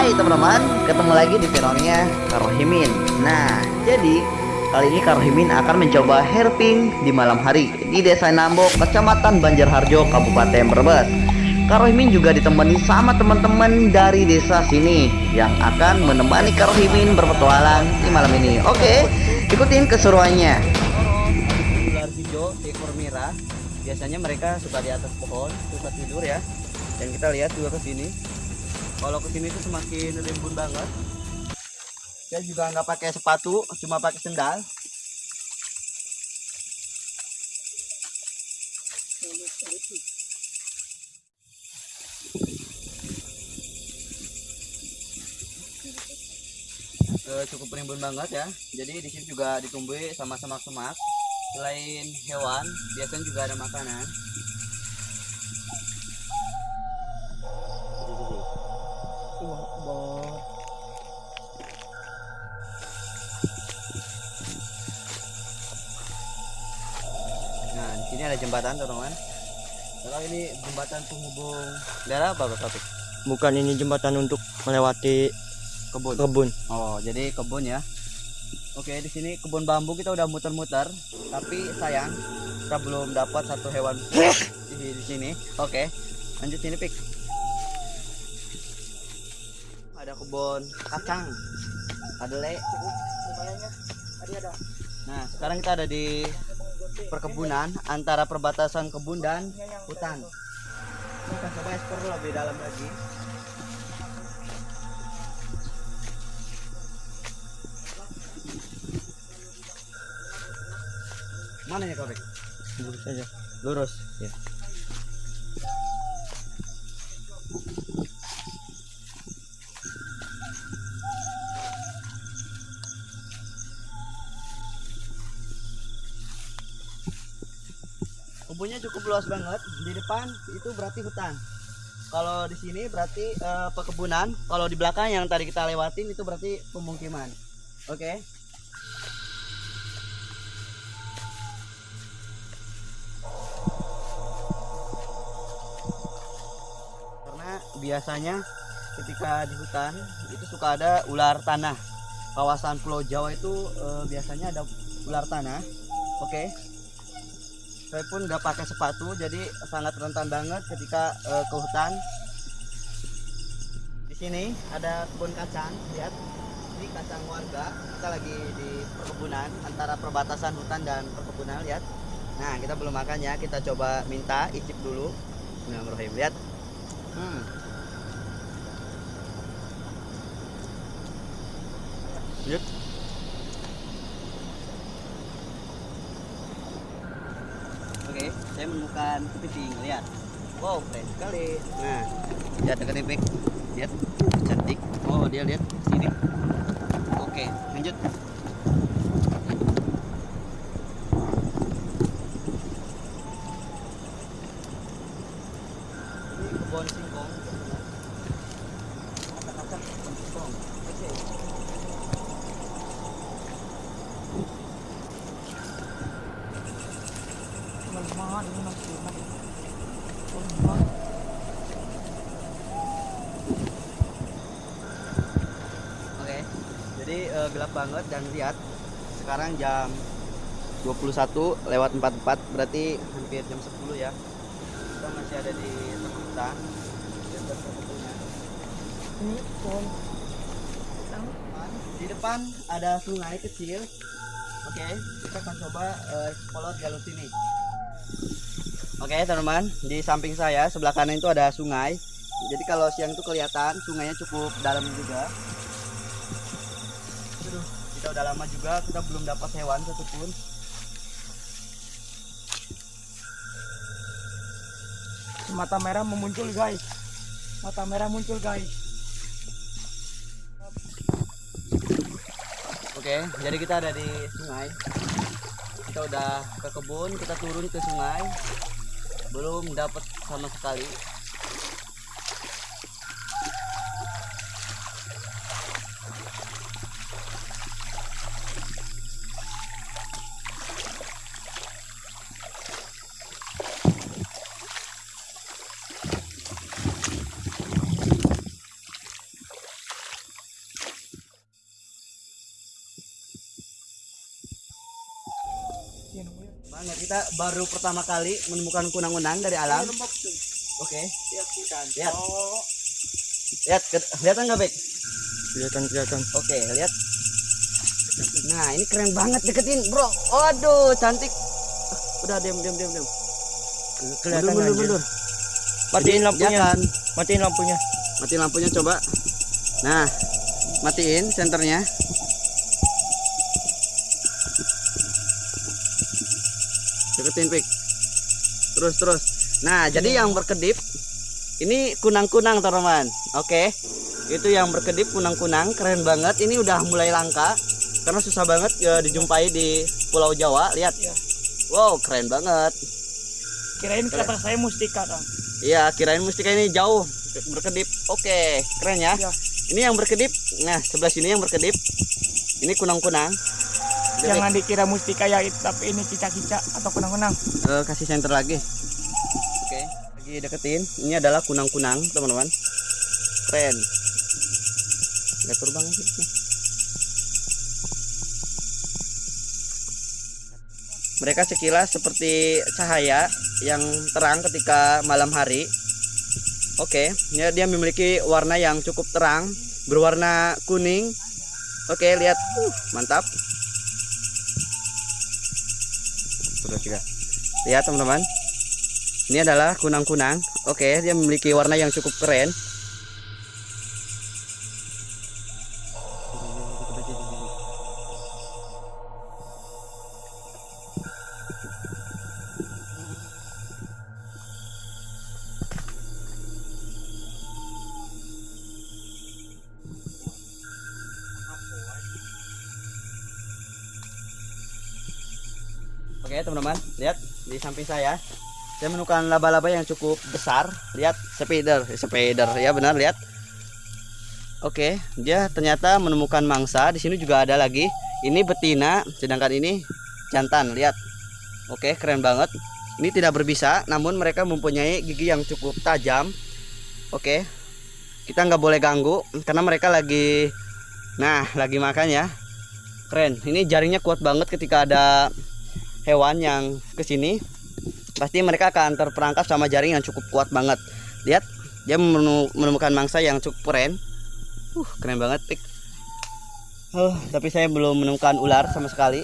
Hai teman-teman, ketemu lagi di channelnya Karohimin Nah, jadi kali ini Karohimin akan mencoba herping di malam hari Di Desa Nambok, Kecamatan Banjarharjo, Kabupaten Brebes. Karohimin juga ditemani sama teman-teman dari desa sini Yang akan menemani Karohimin berpetualang di malam ini. Oke, ikutin keseruannya. Ular hijau, ekor merah. Biasanya mereka suka di atas pohon, suka tidur ya. Dan kita lihat juga ke sini kalau ke sini tuh semakin rimbun banget. Saya juga nggak pakai sepatu cuma pakai sendal. Uh, cukup rimbun banget ya. Jadi di sini juga ditumbuhi sama semak-semak. Selain hewan biasanya juga ada makanan Nah, di sini ada jembatan, teman-teman. Kalau ini jembatan penghubung daerah apa, Bapak? Bukan ini jembatan untuk melewati Kebun. kebun. Oh, jadi kebun ya. Oke, di sini kebun bambu kita udah muter-muter, tapi sayang kita belum dapat satu hewan di, di sini. Oke, lanjut sini, Pik. Ada kebun kacang. Ada le. Nah, sekarang kita ada di perkebunan antara perbatasan kebun dan hutan. Kita coba explore lebih dalam lagi. Mana ya Kobek? Lurus saja. Lurus. Ya. Kebunnya cukup luas banget. Di depan itu berarti hutan. Kalau di sini berarti eh, perkebunan. Kalau di belakang yang tadi kita lewatin itu berarti pemukiman. Oke. karena biasanya ketika di hutan itu suka ada ular tanah kawasan Pulau Jawa itu eh, biasanya ada ular tanah oke saya pun nggak pakai sepatu jadi sangat rentan banget ketika eh, ke hutan. Di sini ada kebun kacang lihat. Ini kacang warga. Kita lagi di perkebunan antara perbatasan hutan dan perkebunan lihat. Nah kita belum makan ya kita coba minta icip dulu. Bismillahirrahmanirrahim lihat. Hmm. Yep. Oke, saya menemukan kepiting. Lihat. Wow, keren sekali. Nah, lihat dekat. Lihat, cantik. Oh, dia lihat sini. Oke, lanjut. Ini kebun singkong. Kacang-kacang kebun singkong. Oke. Oke. Jadi eh, gelap banget dan lihat sekarang jam 21 lewat 44 berarti hampir jam 10 ya. Kita masih ada di tengah hutan. di depan ada sungai kecil. Oke, kita akan coba eh, explore jalur sini. Oke, teman-teman, di samping saya sebelah kanan itu ada sungai. Jadi kalau siang itu kelihatan sungainya cukup dalam juga. Aduh, kita udah lama juga kita belum dapat hewan satupun. mata merah memuncul guys mata merah muncul guys Oke, jadi kita ada di sungai. Kita udah ke kebun, kita turun ke sungai belum dapat sama sekali. Iya, Nah, kita baru pertama kali menemukan kunang-kunang dari alam. Oke. Lihat. Lihat, ke- kelihatan nggak, Bek? Kelihatan kelihatan. Oke, lihat. Nah, ini keren banget deketin, Bro. Waduh, cantik. Ah, Udah diam diam diam diam. Ke- Kelihatan mundur, aja. mundur. Matiin lampunya. jangan. Matiin lampunya. Matiin lampunya coba. Nah, matiin senternya. Deketin, Pik. Terus terus. Nah, jadi yang berkedip ini kunang-kunang, teman-teman. Oke. Itu yang berkedip kunang-kunang, keren banget. Ini udah mulai langka karena susah banget ya, dijumpai di Pulau Jawa. Lihat. Iya. Wow, keren banget. Kirain kata saya mustika dong. Iya, kirain mustika ini jauh berkedip. Oke, keren ya. Iya. Ini yang berkedip. Nah, sebelah sini yang berkedip. Ini kunang-kunang. Jangan dikira mustika ya, tapi ini cicak-cicak atau kunang-kunang. eh, kasih center lagi. Oke, lagi deketin. Ini adalah kunang-kunang, teman-teman. Keren. Gak terbang sih. Mereka sekilas seperti cahaya yang terang ketika malam hari. Oke, ya dia memiliki warna yang cukup terang, berwarna kuning. Oke, lihat, uh, mantap. Sudah tiga. Lihat teman-teman, ini adalah kunang-kunang. Oke, dia memiliki warna yang cukup keren. Oke teman-teman, lihat di samping saya. Saya menemukan laba-laba yang cukup besar. Lihat, spider, spider, ya benar lihat. Oke, dia ternyata menemukan mangsa. Di sini juga ada lagi. Ini betina, sedangkan ini jantan. Lihat. Oke, keren banget. Ini tidak berbisa, namun mereka mempunyai gigi yang cukup tajam. Oke, kita nggak boleh ganggu karena mereka lagi, nah, lagi makan ya. Keren. Ini jaringnya kuat banget ketika ada hewan yang ke sini pasti mereka akan terperangkap sama jaring yang cukup kuat banget. Lihat dia menemu- menemukan mangsa yang cukup keren. Uh keren banget pik. Huh, tapi saya belum menemukan ular sama sekali